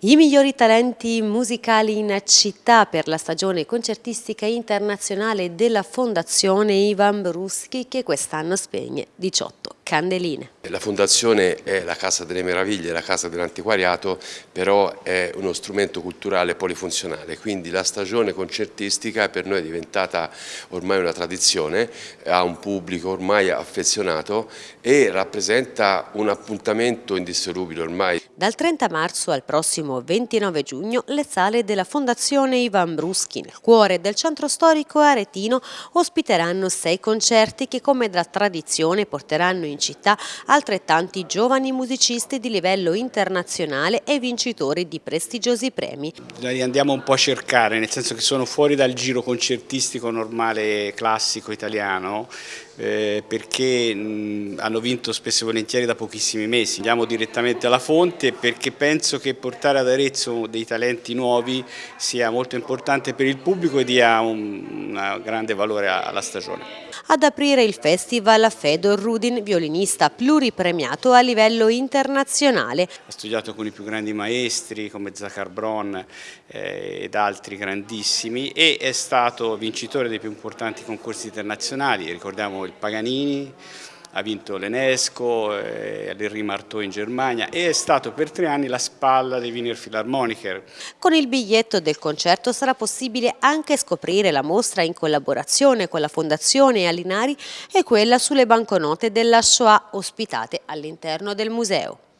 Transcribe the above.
I migliori talenti musicali in città per la stagione concertistica internazionale della Fondazione Ivan Bruschi che quest'anno spegne 18 candeline. La fondazione è la Casa delle Meraviglie, la Casa dell'Antiquariato, però è uno strumento culturale polifunzionale, quindi la stagione concertistica per noi è diventata ormai una tradizione, ha un pubblico ormai affezionato e rappresenta un appuntamento indissolubile ormai. Dal 30 marzo al prossimo 29 giugno le sale della Fondazione Ivan Bruschi nel cuore del centro storico aretino ospiteranno sei concerti che come da tradizione porteranno in città altrettanti giovani musicisti di livello internazionale e vincitori di prestigiosi premi. Li andiamo un po' a cercare, nel senso che sono fuori dal giro concertistico normale classico italiano, eh, perché mh, hanno vinto spesso e volentieri da pochissimi mesi. Andiamo direttamente alla fonte perché penso che portare ad Arezzo dei talenti nuovi sia molto importante per il pubblico e dia un, un grande valore alla stagione. Ad aprire il festival Fedor Rudin, violinista pluripremiato a livello internazionale. Ha studiato con i più grandi maestri come Zachar Bron eh, ed altri grandissimi e è stato vincitore dei più importanti concorsi internazionali, ricordiamo il Paganini, ha vinto l'Enesco, eh, l'Henri Marteau in Germania e è stato per tre anni la spalla dei Wiener Philharmoniker. Con il biglietto del concerto sarà possibile anche scoprire la mostra in collaborazione con la Fondazione Alinari e quella sulle banconote della Shoah ospitate all'interno del museo.